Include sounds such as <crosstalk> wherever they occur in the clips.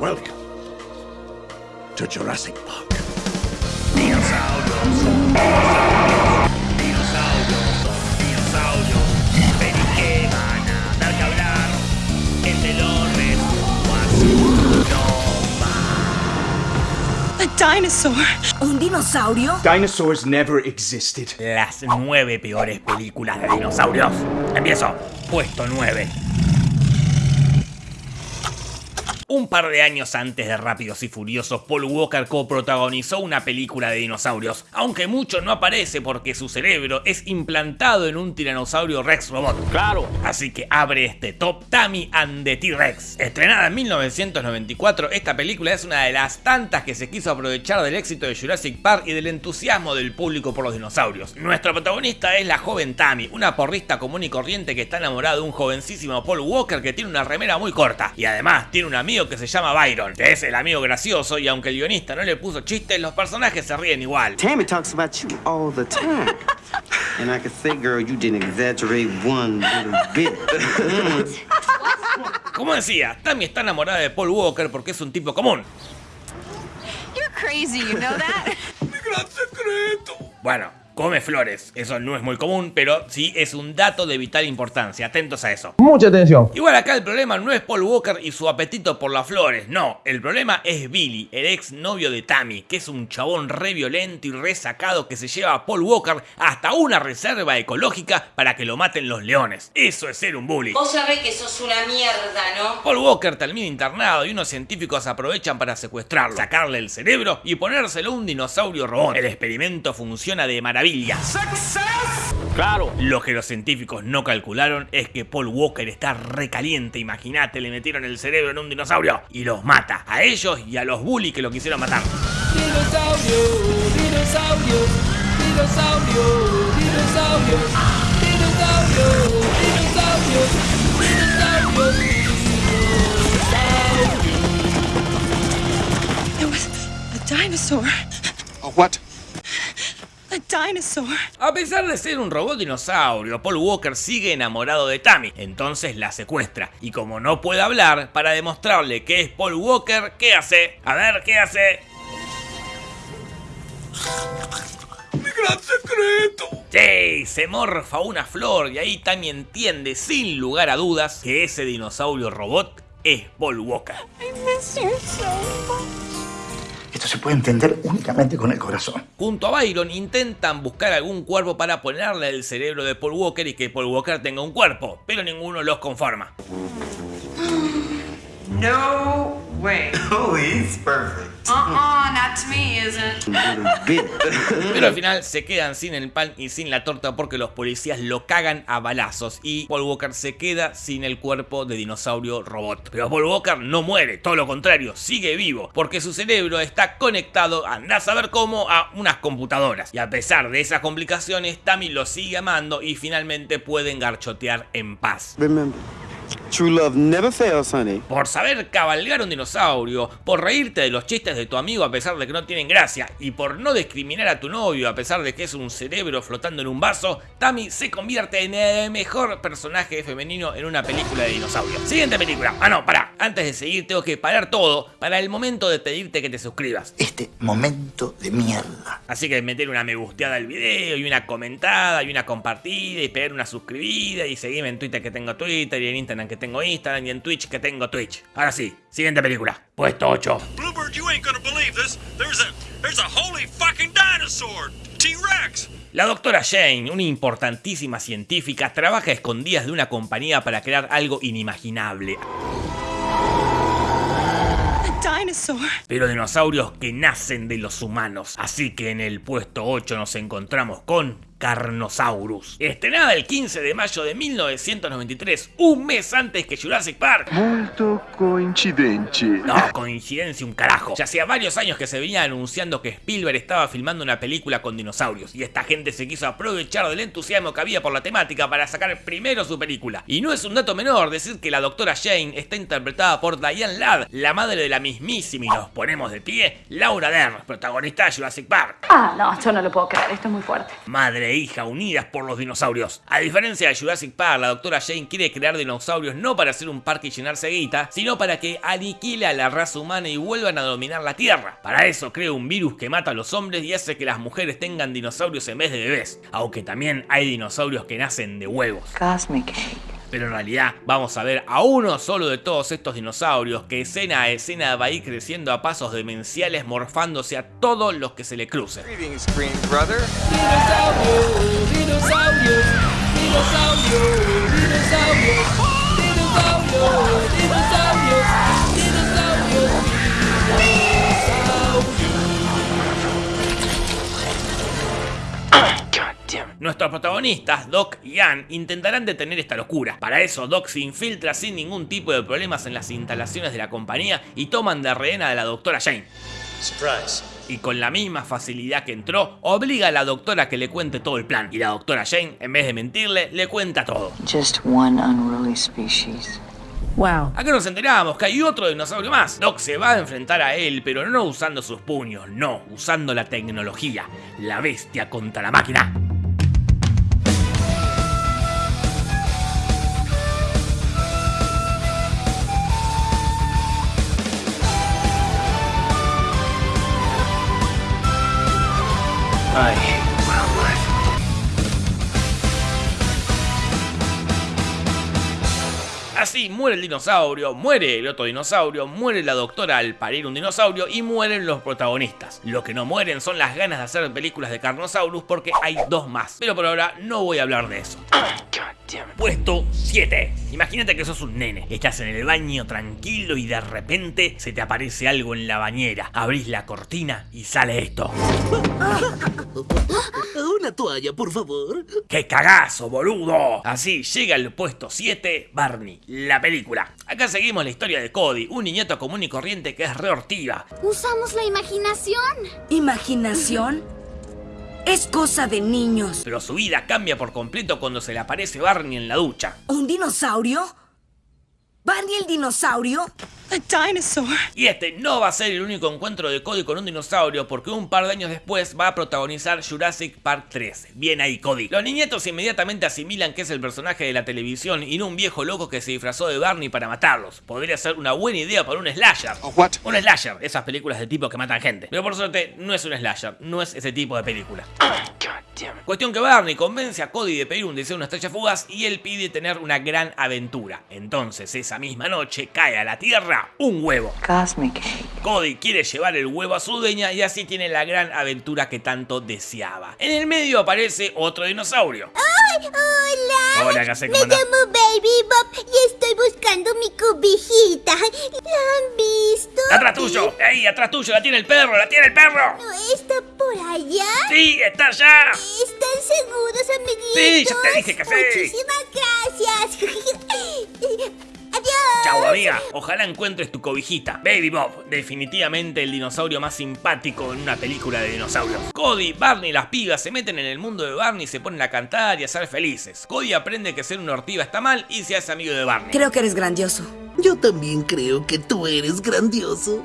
Welcome to Jurassic Park. Dinosaurios son dinosaurios. Dinosaurios son dinosaurios. Pelis que van a dar que hablar. El de los resumos así no va. A dinosaur. ¿Un dinosaurio? Dinosaurs never existed. Las nueve peores películas de dinosaurios. Empiezo. Puesto 9. Un par de años antes de Rápidos y Furiosos, Paul Walker coprotagonizó una película de dinosaurios, aunque mucho no aparece porque su cerebro es implantado en un tiranosaurio Rex robot. Claro. Así que abre este top Tammy and the T-Rex. Estrenada en 1994, esta película es una de las tantas que se quiso aprovechar del éxito de Jurassic Park y del entusiasmo del público por los dinosaurios. Nuestra protagonista es la joven Tammy, una porrista común y corriente que está enamorada de un jovencísimo Paul Walker que tiene una remera muy corta y además tiene un amigo que se llama Byron, que es el amigo gracioso y aunque el guionista no le puso chistes, los personajes se ríen igual. Tammy talks about you all the time. And I can say, girl, you didn't exaggerate one little bit. <laughs> Como decía, Tammy está enamorada de Paul Walker porque es un tipo común. You're crazy, you know that? <laughs> Bueno, come flores, eso no es muy común, pero sí es un dato de vital importancia, atentos a eso. Mucha atención. Igual acá el problema no es Paul Walker y su apetito por las flores, no, el problema es Billy, el ex novio de Tammy, que es un chabón re violento y re sacado que se lleva a Paul Walker hasta una reserva ecológica para que lo maten los leones. Eso es ser un bully. Vos sabés que sos una mierda, ¿no? Paul Walker termina internado y unos científicos aprovechan para secuestrarlo, sacarle el cerebro y ponérselo a un dinosaurio robot. El experimento funciona de maravilla. Claro. Lo que los científicos no calcularon es que Paul Walker está recaliente. Imagínate, le metieron el cerebro en un dinosaurio y los mata a ellos y a los bullies que lo quisieron matar. Dinosaurio, dinosaurio, dinosaurio, dinosaurio, dinosaurio, dinosaurio, dinosaurio, It was a dinosaur. A what? A dinosaur. A pesar de ser un robot dinosaurio, Paul Walker sigue enamorado de Tammy, entonces la secuestra. Y como no puede hablar, para demostrarle que es Paul Walker, ¿qué hace? A ver, ¿qué hace? Sí, se morfa una flor y ahí Tammy entiende sin lugar a dudas que ese dinosaurio robot es Paul Walker. I miss you so much. Esto se puede entender únicamente con el corazón. Junto a Byron intentan buscar algún cuerpo para ponerle el cerebro de Paul Walker y que Paul Walker tenga un cuerpo, pero ninguno los conforma. No way. <laughs> oh, he's perfect. Uh-uh, not to me, isn't. <laughs> Pero al final se quedan sin el pan y sin la torta porque los policías lo cagan a balazos y Paul Walker se queda sin el cuerpo de dinosaurio robot. Pero Paul Walker no muere, todo lo contrario, sigue vivo porque su cerebro está conectado, anda a saber cómo, a unas computadoras. Y a pesar de esas complicaciones, Tammy lo sigue amando y finalmente pueden garchotear en paz. Remember, true love never fails, honey. Por saber cabalgar un dinosaurio, por reírte de los chistes de tu amigo a pesar de que no tienen gracia, y por no discriminar a tu novio a pesar de que es un cerebro flotando en un vaso, Tammy se convierte en el mejor personaje femenino en una película de dinosaurios. Siguiente película. Ah, no, pará. Antes de seguir tengo que parar todo para el momento de pedirte que te suscribas. Este momento de mierda. Así que meter una me gusteada al video y una comentada y una compartida y pegar una suscribida y seguirme en Twitter que tengo Twitter y en Instagram que tengo Instagram y en Twitch que tengo Twitch. Ahora sí, siguiente película. Puesto 8. Bluebird, you ain't gonna believe this. There's a there's a holy fucking dinosaur, T-Rex. La doctora Jane, una importantísima científica, trabaja a escondidas de una compañía para crear algo inimaginable. Pero dinosaurios que nacen de los humanos. Así que en el puesto 8 nos encontramos con Carnosaurus. Estrenada el 15 de mayo de 1993, un mes antes que Jurassic Park. Molto coincidente. No, coincidencia un carajo. Ya hacía varios años que se venía anunciando que Spielberg estaba filmando una película con dinosaurios y esta gente se quiso aprovechar del entusiasmo que había por la temática para sacar primero su película. Y no es un dato menor decir que la doctora Jane está interpretada por Diane Ladd, la madre de la mismísima y nos ponemos de pie, Laura Dern, protagonista de Jurassic Park. Ah, no, yo no lo puedo creer, esto es muy fuerte. Madre e hija unidas por los dinosaurios. A diferencia de Jurassic Park, la doctora Jane quiere crear dinosaurios no para hacer un parque y llenarse de sino para que aniquile a la raza humana y vuelvan a dominar la Tierra. Para eso crea un virus que mata a los hombres y hace que las mujeres tengan dinosaurios en vez de bebés. Aunque también hay dinosaurios que nacen de huevos. Cosmic Pero en realidad vamos a ver a uno solo de todos estos dinosaurios que escena a escena va a ir creciendo a pasos demenciales morfándose a todos los que se le crucen. Nuestros protagonistas, Doc y Ann, intentarán detener esta locura. Para eso, Doc se infiltra sin ningún tipo de problemas en las instalaciones de la compañía y toman de rehena a la doctora Jane. Surprise. Y con la misma facilidad que entró, obliga a la doctora a que le cuente todo el plan. Y la doctora Jane, en vez de mentirle, le cuenta todo. Just one unruly species. Wow. Acá nos enteramos que hay otro dinosaurio más. Doc se va a enfrentar a él, pero no usando sus puños, no, usando la tecnología. La bestia contra la máquina. I hate wildlife. Así muere el dinosaurio, muere el otro dinosaurio, muere la doctora al parir un dinosaurio y mueren los protagonistas. Lo que no mueren son las ganas de hacer películas de Carnosaurus porque hay dos más. Pero por ahora no voy a hablar de eso. Puesto 7. Imagínate que sos un nene, estás en el baño tranquilo y de repente se te aparece algo en la bañera. Abrís la cortina y sale esto. <laughs> Una toalla, por favor. ¡Qué cagazo, boludo! Así llega el puesto 7, Barney, la película. Acá seguimos la historia de Cody, un niñato común y corriente que es reortiva. Usamos la imaginación. ¿Imaginación? Es cosa de niños. Pero su vida cambia por completo cuando se le aparece Barney en la ducha. ¿Un dinosaurio? ¿Barney el dinosaurio? A dinosaur. Y este no va a ser el único encuentro de Cody con un dinosaurio porque un par de años después va a protagonizar Jurassic Park 3. Bien ahí Cody. Los niñetos inmediatamente asimilan que es el personaje de la televisión y no un viejo loco que se disfrazó de Barney para matarlos. Podría ser una buena idea para un slasher. what? Un slasher, esas películas de tipo que matan gente. Pero por suerte no es un slasher, no es ese tipo de película. Cuestión que Barney convence a Cody de pedir un deseo de una estrella fugaz y él pide tener una gran aventura. Entonces esa misma noche cae a la tierra un huevo. Cosmic Cody quiere llevar el huevo a su dueña y así tiene la gran aventura que tanto deseaba. En el medio aparece otro dinosaurio. ¡Ay, hola! Hola, ¿qué? Me llamo Baby Bob y estoy buscando mi cobijita. ¿La han visto? ¡Atrás tuyo! ¡Ahí, atrás tuyo! ¡La tiene el perro! ¡La tiene el perro! ¿No está por allá? ¡Sí, está allá! ¿Están seguros, amiguitos? Sí, ya te dije que sí. Muchísimas gracias. Amiga. Ojalá encuentres tu cobijita. Baby Bob, definitivamente el dinosaurio más simpático en una película de dinosaurios. Cody, Barney y las pibas se meten en el mundo de Barney y se ponen a cantar y a ser felices. Cody aprende que ser una ortiva está mal y se hace amigo de Barney. Creo que eres grandioso. Yo también creo que tú eres grandioso.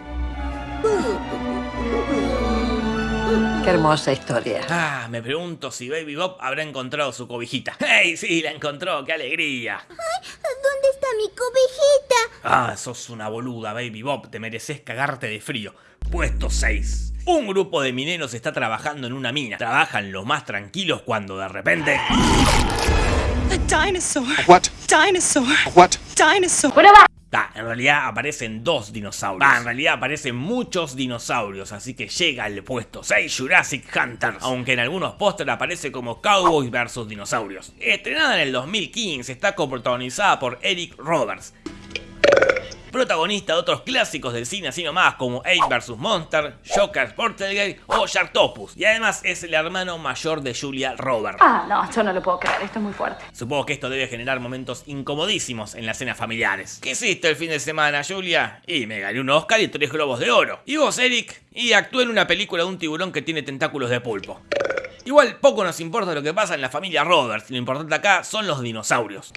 Qué hermosa historia. Ah, me pregunto si Baby Bob habrá encontrado su cobijita. <laughs> ¡Hey, sí, la encontró! ¡Qué alegría! ¿Dónde está mi cobijita? Ah, sos una boluda, Baby Bob. Te mereces cagarte de frío. Puesto 6. Un grupo de mineros está trabajando en una mina. Trabajan los más tranquilos cuando de repente... A dinosaur. What? Dinosaur. What? Dinosaur. Ah, en realidad aparecen dos dinosaurios. Ah, en realidad aparecen muchos dinosaurios, así que llega al puesto 6 Jurassic Hunters, aunque en algunos pósteres aparece como Cowboys vs Dinosaurios. Estrenada en el 2015, está coprotagonizada por Eric Roberts. Protagonista de otros clásicos del cine así nomás como Ape vs Monster, Joker Portelgate o Sharktopus. Y además es el hermano mayor de Julia Roberts. Ah, no, yo no lo puedo creer, esto es muy fuerte. Supongo que esto debe generar momentos incomodísimos en las cenas familiares. ¿Qué hiciste el fin de semana, Julia? Y me gané un Oscar y tres globos de oro. ¿Y vos, Eric? Y actué en una película de un tiburón que tiene tentáculos de pulpo. Igual poco nos importa lo que pasa en la familia Roberts, lo importante acá son los dinosaurios.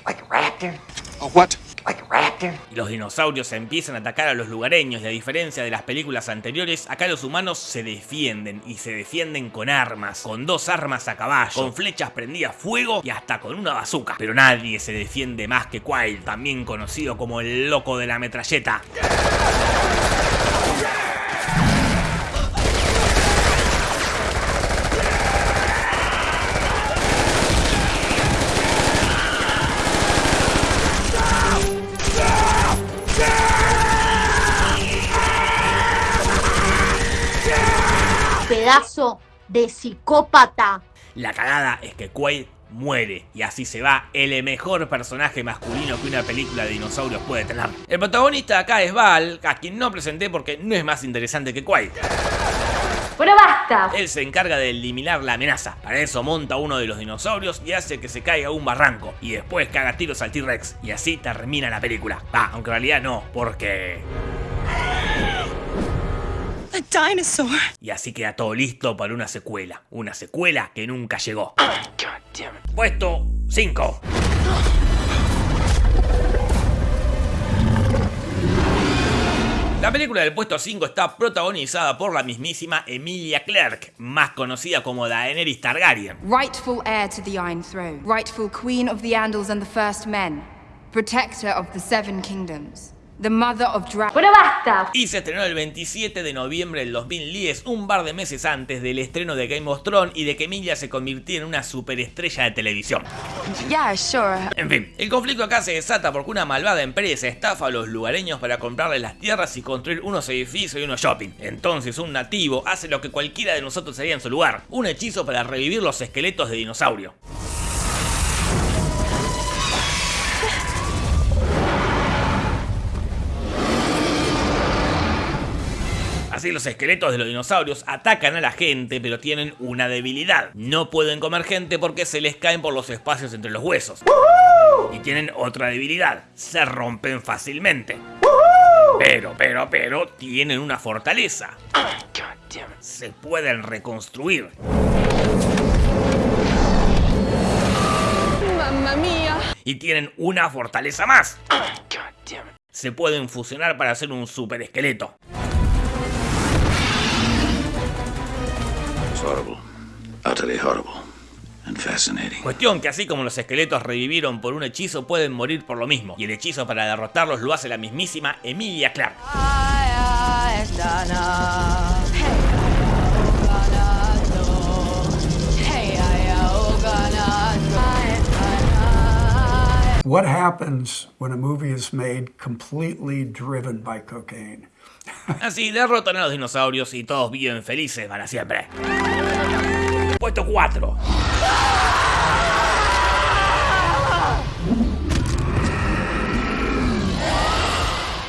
A what? Y los dinosaurios empiezan a atacar a los lugareños y a diferencia de las películas anteriores, acá los humanos se defienden y se defienden con armas, con dos armas a caballo, con flechas prendidas fuego y hasta con una bazooka. Pero nadie se defiende más que Quail, también conocido como el loco de la metralleta. Pedazo de psicópata. La cagada es que Quaid muere y así se va el mejor personaje masculino que una película de dinosaurios puede tener. El protagonista acá es Val, a quien no presenté porque no es más interesante que Quaid. Bueno, basta. Él se encarga de eliminar la amenaza. Para eso monta uno de los dinosaurios y hace que se caiga un barranco. Y después caga tiros al T-Rex. Y así termina la película. Ah, aunque en realidad no, porque... A dinosaur. Y así queda todo listo para una secuela. Una secuela que nunca llegó. Puesto 5. La película del puesto 5 está protagonizada por la mismísima Emilia Clarke, más conocida como Daenerys Targaryen. Rightful heir to the Iron Throne, rightful queen of the Andals and the First Men, protector of the Seven Kingdoms. The Mother of Dragons. Bueno, basta. Y se estrenó el 27 de noviembre del 2010, un par de meses antes del estreno de Game of Thrones y de que Emilia se convirtiera en una superestrella de televisión. Yeah, sure. En fin, el conflicto acá se desata porque una malvada empresa estafa a los lugareños para comprarles las tierras y construir unos edificios y unos shopping. Entonces un nativo hace lo que cualquiera de nosotros haría en su lugar, un hechizo para revivir los esqueletos de dinosaurio. Así los esqueletos de los dinosaurios atacan a la gente, pero tienen una debilidad. No pueden comer gente porque se les caen por los espacios entre los huesos. Y tienen otra debilidad, se rompen fácilmente. Pero, pero, pero, tienen una fortaleza. Se pueden reconstruir. Mamma mía. Y tienen una fortaleza más. Se pueden fusionar para hacer un super esqueleto. Horrible. Utterly horrible. And fascinating. Cuestión que así como los esqueletos revivieron por un hechizo pueden morir por lo mismo. Y el hechizo para derrotarlos lo hace la mismísima Emilia Clarke. What happens when a movie is made completely driven by cocaine? <laughs> Así derrotan a los dinosaurios y todos viven felices para siempre. Puesto 4.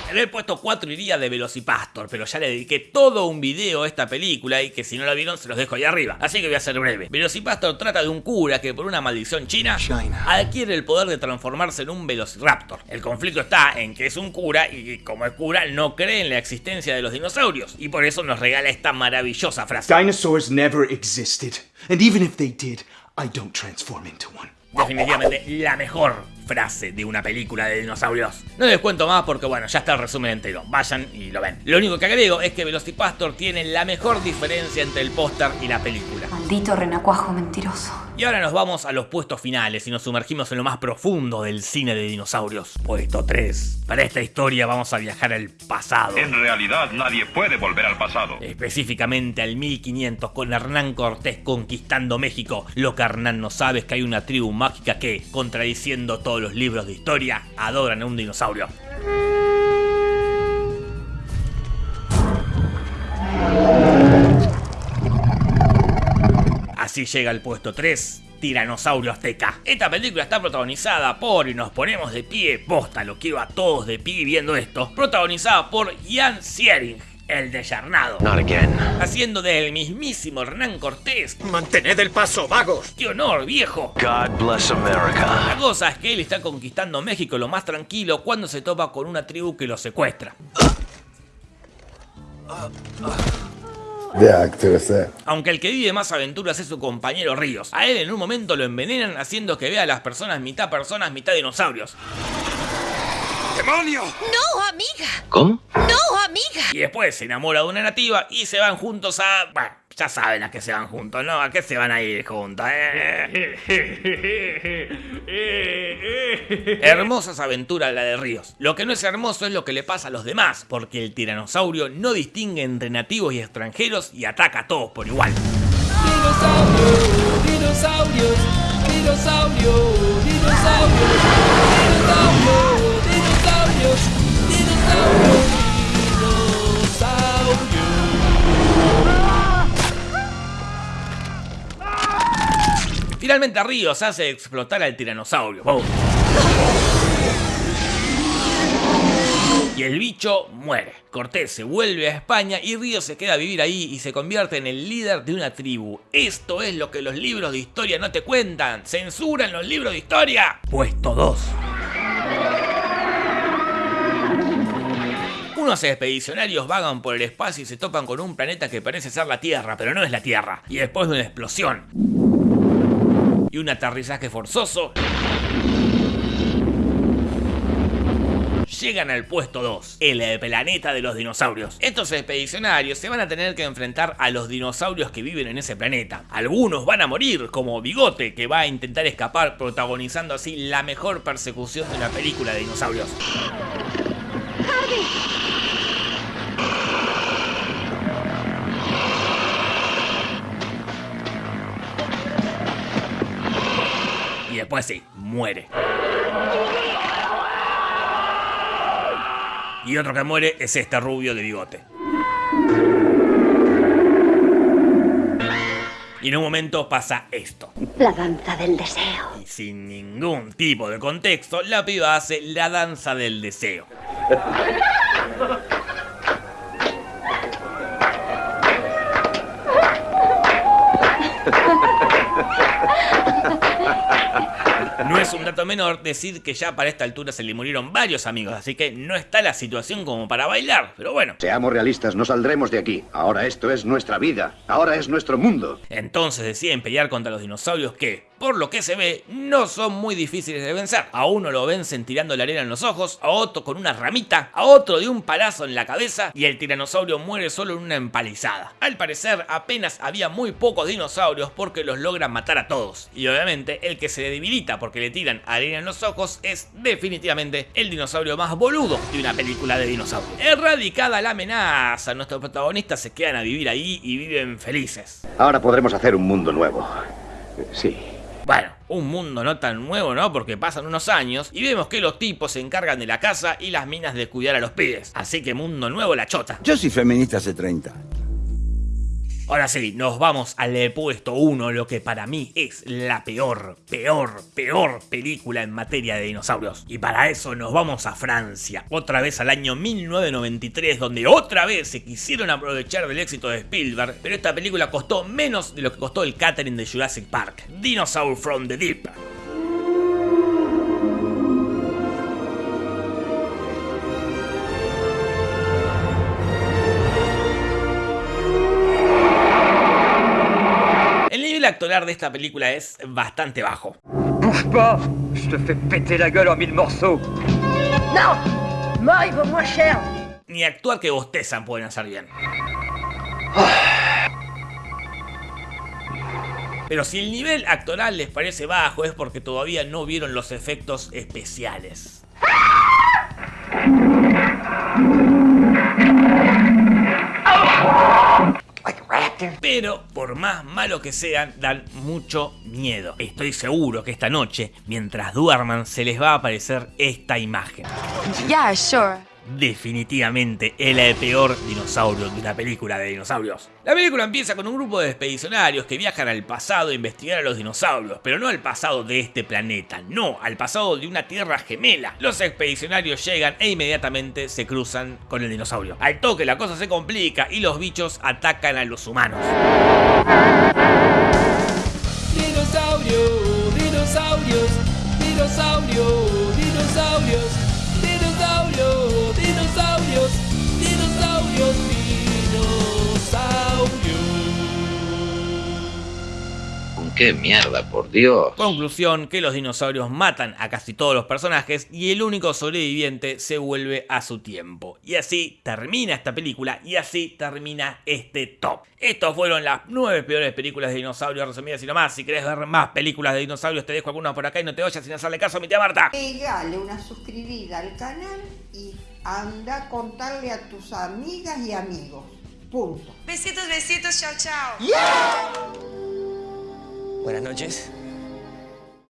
En el puesto 4 iría de Velocipastor, pero ya le dediqué todo un video a esta película y que si no la vieron se los dejo ahí arriba. Así que voy a ser breve. Velocipastor trata de un cura que por una maldición china adquiere el poder de transformarse en un Velociraptor. El conflicto está en que es un cura y como es cura no cree en la existencia de los dinosaurios y por eso nos regala esta maravillosa frase. Dinosaurs never existed, and even if they did, I don't transform into one. Definitivamente la mejor frase de una película de dinosaurios. No les cuento más porque bueno, ya está el resumen entero. Vayan y lo ven. Lo único que agrego es que Velocipastor tiene la mejor diferencia entre el póster y la película. Maldito renacuajo mentiroso. Y ahora nos vamos a los puestos finales y nos sumergimos en lo más profundo del cine de dinosaurios. Puesto 3. Para esta historia vamos a viajar al pasado. En realidad nadie puede volver al pasado. Específicamente al 1500 con Hernán Cortés conquistando México. Lo que Hernán no sabe es que hay una tribu mágica que, contradiciendo los libros de historia, adoran a un dinosaurio. Así llega al puesto 3, Tiranosaurio Azteca. Esta película está protagonizada por, y nos ponemos de pie, posta, lo quiero a todos de pie viendo esto, protagonizada por Ian Siering, el desarnado. Not again. Haciendo del mismísimo Hernán Cortés. Mantened el paso, vagos. ¡Qué honor, viejo! God bless America. La cosa es que él está conquistando México lo más tranquilo cuando se topa con una tribu que lo secuestra. Aunque el que vive más aventuras es su compañero Ríos. A él en un momento lo envenenan haciendo que vea a las personas mitad personas, mitad dinosaurios. ¡Demonio! No, amiga. ¿Cómo? No, amiga. Y después se enamora de una nativa y se van juntos a... Bueno, ya saben a qué se van juntos, ¿no? ¿A qué se van a ir juntos? eh? Hermosas aventuras la de Ríos. Lo que no es hermoso es lo que le pasa a los demás, porque el tiranosaurio no distingue entre nativos y extranjeros y ataca a todos por igual. Dinosaurios, Finalmente Ríos hace explotar al tiranosaurio. Y el bicho muere. Cortés se vuelve a España y Ríos se queda a vivir ahí y se convierte en el líder de una tribu. Esto es lo que los libros de historia no te cuentan. ¿Censuran los libros de historia? Puesto 2. Unos expedicionarios vagan por el espacio y se topan con un planeta que parece ser la Tierra, pero no es la Tierra. Y después de una explosión y un aterrizaje forzoso, llegan al puesto 2, el planeta de los dinosaurios. Estos expedicionarios se van a tener que enfrentar a los dinosaurios que viven en ese planeta. Algunos van a morir, como Bigote, que va a intentar escapar protagonizando así la mejor persecución de una película de dinosaurios. Después sí, muere. Y otro que muere es este rubio de bigote. Y en un momento pasa esto. La danza del deseo. Y sin ningún tipo de contexto, la piba hace la danza del deseo. <laughs> es un dato menor decir que ya para esta altura se le murieron varios amigos, así que no está la situación como para bailar, pero bueno. Seamos realistas, no saldremos de aquí. Ahora esto es nuestra vida. Ahora es nuestro mundo. Entonces deciden pelear contra los dinosaurios que, por lo que se ve, no son muy difíciles de vencer. A uno lo vencen tirando la arena en los ojos, a otro con una ramita, a otro de un palazo en la cabeza y el tiranosaurio muere solo en una empalizada. Al parecer, apenas había muy pocos dinosaurios porque los logran matar a todos. Y obviamente, el que se debilita porque le tiran arena en los ojos es definitivamente el dinosaurio más boludo de una película de dinosaurios. Erradicada la amenaza, nuestros protagonistas se quedan a vivir ahí y viven felices. Ahora podremos hacer un mundo nuevo. Sí. Bueno, un mundo no tan nuevo, ¿no? Porque pasan unos años y vemos que los tipos se encargan de la casa y las minas de cuidar a los pibes. Así que mundo nuevo la chota. Yo soy feminista hace 30 años. Ahora sí, nos vamos al puesto 1, lo que para mí es la peor, peor, peor película en materia de dinosaurios. Y para eso nos vamos a Francia, otra vez al año 1993, donde otra vez se quisieron aprovechar del éxito de Spielberg, pero esta película costó menos de lo que costó el catering de Jurassic Park, Dinosaur from the Deep. Actoral de esta película es bastante bajo. Bouge pas Je te fais péter la gueule en mille morceaux Non Moi, il vaut moins cher. Ni actuar que bostezan pueden hacer bien. Pero si el nivel actoral les parece bajo es porque todavía no vieron los efectos especiales. Pero, por más malo que sean, dan mucho miedo. Estoy seguro que esta noche, mientras duerman, se les va a aparecer esta imagen. Yeah, sure. Definitivamente el peor dinosaurio de una película de dinosaurios. La película empieza con un grupo de expedicionarios que viajan al pasado a investigar a los dinosaurios, pero no al pasado de este planeta, no, al pasado de una tierra gemela. Los expedicionarios llegan e inmediatamente se cruzan con el dinosaurio. Al toque la cosa se complica y los bichos atacan a los humanos. Qué mierda, por Dios. Conclusión, que los dinosaurios matan a casi todos los personajes y el único sobreviviente se vuelve a su tiempo. Y así termina esta película y así termina este top. Estos fueron las nueve peores películas de dinosaurios resumidas y no más. Si querés ver más películas de dinosaurios te dejo algunas por acá y no te vayas sin hacerle caso a mi tía Marta. Pegale una suscribida al canal y anda a contarle a tus amigas y amigos. Punto. Besitos, besitos, chao, chao. Buenas noches.